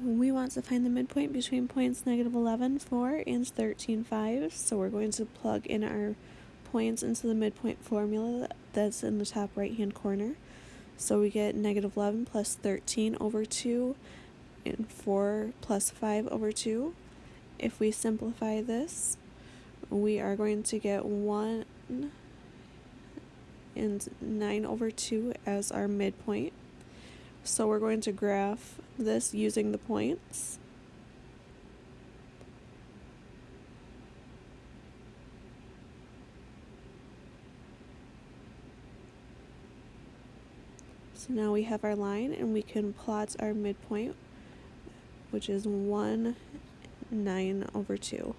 We want to find the midpoint between points negative 11, 4 and 13, 5. So we're going to plug in our points into the midpoint formula that's in the top right hand corner. So we get negative 11 plus 13 over 2 and 4 plus 5 over 2. If we simplify this, we are going to get 1 and 9 over 2 as our midpoint. So we're going to graph this using the points. So now we have our line and we can plot our midpoint, which is 1, 9 over 2.